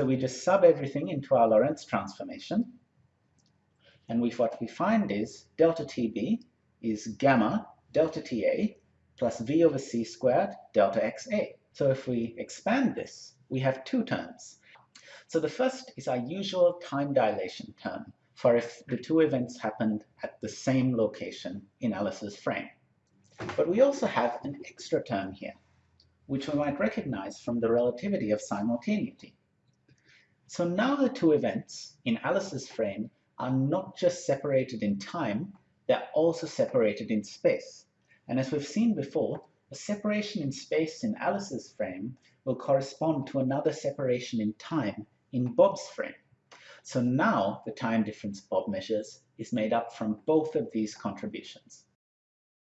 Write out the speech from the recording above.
So we just sub everything into our Lorentz transformation. And we, what we find is delta TB is gamma delta TA plus V over C squared delta XA. So if we expand this, we have two terms. So the first is our usual time dilation term for if the two events happened at the same location in Alice's frame. But we also have an extra term here, which we might recognize from the relativity of simultaneity. So now the two events in Alice's frame are not just separated in time, they're also separated in space. And as we've seen before, a separation in space in Alice's frame will correspond to another separation in time in Bob's frame. So now the time difference Bob measures is made up from both of these contributions.